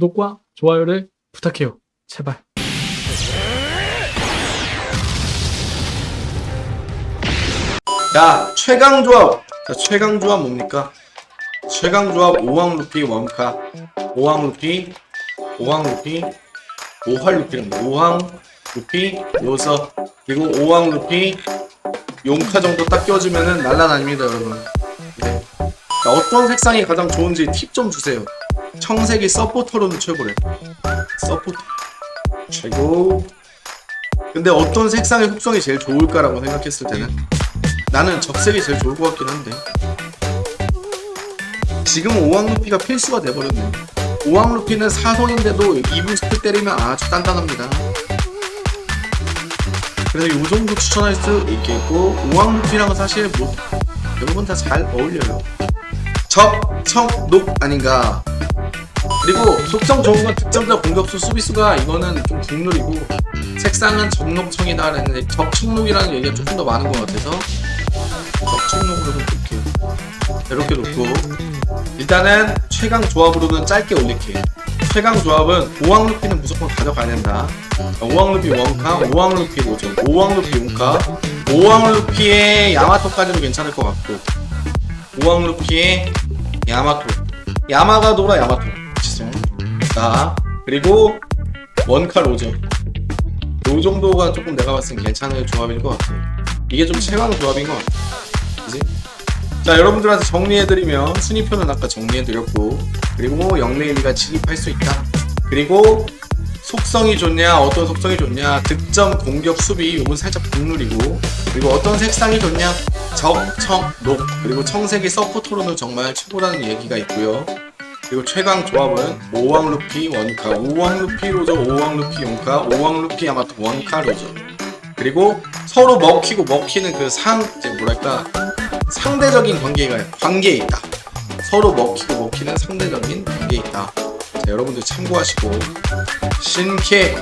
구독과 좋아요를 부탁해요. 제발. 야 최강 조합. 자 최강 조합 뭡니까? 최강 조합 5왕 루피 원카. 5왕 루피 5왕 루피 5활 루피랍니다 5왕 루피 요서. 그리고 5왕 루피 용카 정도 딱 껴주면은 날라다닙니다 여러분. 네. 자, 어떤 색상이 가장 좋은지 팁 좀 주세요 청색이 서포터로는 최고래. 서포터. 최고. 근데 어떤 색상의 흡성이 제일 좋을까라고 생각했을 때는 나는 적색이 제일 좋을 것 같긴 한데. 지금 오왕루피가 필수가 돼버렸네. 오왕루피는 사선인데도 2부스트 때리면 아주 단단합니다. 그래서 이 정도 추천할 수 있겠고 오왕루피랑은 사실 뭐 대부분 다 잘 어울려요. 적, 청, 녹 아닌가 그리고 속성 좋은 건 득점자 공격수 수비수가 이거는 좀 국룰이고 색상은 적록청이다 라는 적청록이라는 얘기가 조금 더 많은 것 같아서 적청록으로 좀 볼게요. 이렇게 놓고. 일단은 최강 조합으로는 짧게 올릴게요. 최강 조합은 5왕 루피는 무조건 가져가야 된다. 5왕 루피 원카 5왕 루피 로전 5왕 루피 용카. 5왕 루피의 야마토까지도 괜찮을 것 같고 5왕 루피의 야마토. 야마가 돌아 야마토 자 그리고 원카 로저 요 정도가 조금 내가 봤을 땐 괜찮은 조합일 것 같아요. 이게 좀 최강 조합인 것 같아 그지? 자 여러분들한테 정리해드리면 순위표는 아까 정리해드렸고 그리고 뭐 영레일리가 진입할 수 있다. 그리고 속성이 좋냐 어떤 속성이 좋냐 득점 공격 수비 요건 살짝 국룰이고 그리고 어떤 색상이 좋냐 적, 청, 녹 그리고 청색이 서포터로는 정말 최고라는 얘기가 있고요 그리고 최강 조합은 5왕 루피 원카 5왕 루피 로저 5왕 루피 용카 5왕 루피 야마토 원카 로저. 그리고 서로 먹히고 먹히는 그 상 뭐랄까 상대적인 관계가 관계에 있다. 서로 먹히고 먹히는 상대적인 관계에 있다. 자, 여러분들 참고하시고. 신캐